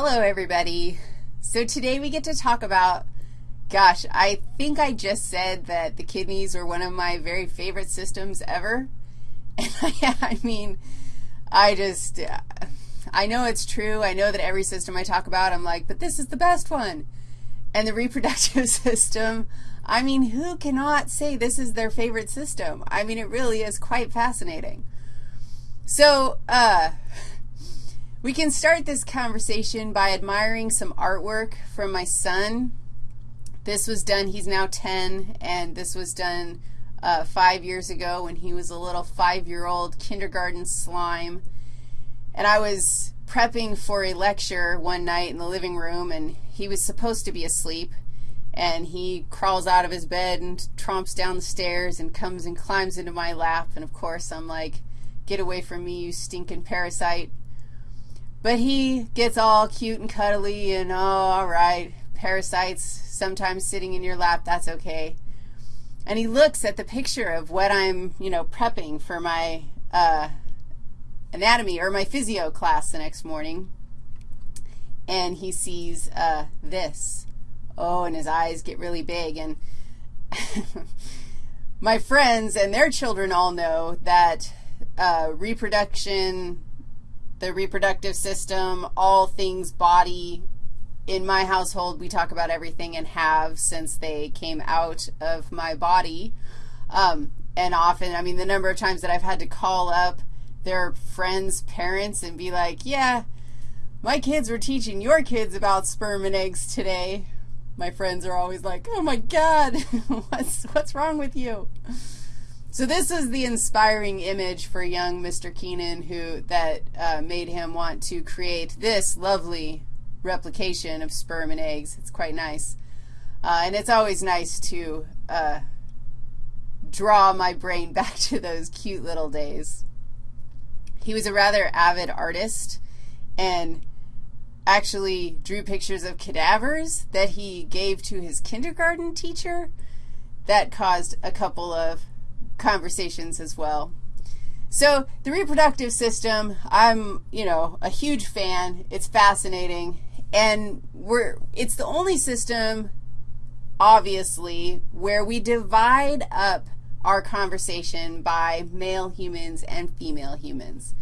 Hello, everybody. So today we get to talk about, gosh, I think I just said that the kidneys are one of my very favorite systems ever. And I, I mean, I just, I know it's true. I know that every system I talk about, I'm like, but this is the best one. And the reproductive system, I mean, who cannot say this is their favorite system? I mean, it really is quite fascinating. So, uh, we can start this conversation by admiring some artwork from my son. This was done, he's now 10, and this was done uh, five years ago when he was a little five-year-old kindergarten slime. And I was prepping for a lecture one night in the living room, and he was supposed to be asleep. And he crawls out of his bed and tromps down the stairs and comes and climbs into my lap. And, of course, I'm like, get away from me, you stinking parasite. But he gets all cute and cuddly and, oh, all right, parasites sometimes sitting in your lap, that's okay. And he looks at the picture of what I'm, you know, prepping for my uh, anatomy or my physio class the next morning, and he sees uh, this. Oh, and his eyes get really big. And my friends and their children all know that uh, reproduction the reproductive system, all things body. In my household, we talk about everything and have since they came out of my body. Um, and often, I mean, the number of times that I've had to call up their friends' parents and be like, yeah, my kids were teaching your kids about sperm and eggs today. My friends are always like, oh, my God, what's, what's wrong with you? So this is the inspiring image for young Mr. Keenan who that uh, made him want to create this lovely replication of sperm and eggs. It's quite nice. Uh, and it's always nice to uh, draw my brain back to those cute little days. He was a rather avid artist and actually drew pictures of cadavers that he gave to his kindergarten teacher. That caused a couple of conversations as well. So the reproductive system, I'm, you know, a huge fan. It's fascinating. And we're, it's the only system, obviously, where we divide up our conversation by male humans and female humans.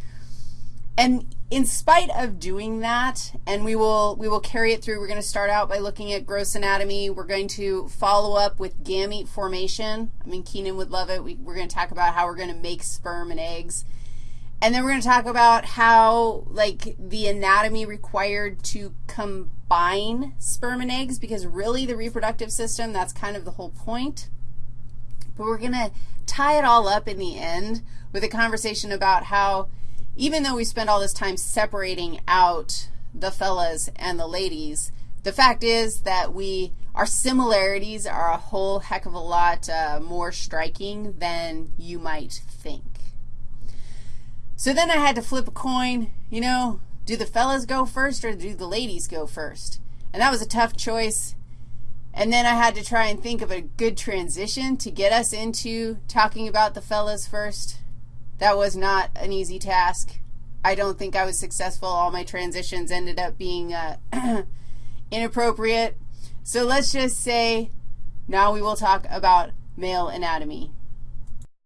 And in spite of doing that, and we will, we will carry it through, we're going to start out by looking at gross anatomy. We're going to follow up with gamete formation. I mean, Keenan would love it. We, we're going to talk about how we're going to make sperm and eggs. And then we're going to talk about how, like, the anatomy required to combine sperm and eggs, because really the reproductive system, that's kind of the whole point. But we're going to tie it all up in the end with a conversation about how even though we spend all this time separating out the fellas and the ladies, the fact is that we, our similarities are a whole heck of a lot uh, more striking than you might think. So then I had to flip a coin, you know, do the fellas go first or do the ladies go first? And that was a tough choice. And then I had to try and think of a good transition to get us into talking about the fellas first. That was not an easy task. I don't think I was successful. All my transitions ended up being uh, inappropriate. So let's just say now we will talk about male anatomy.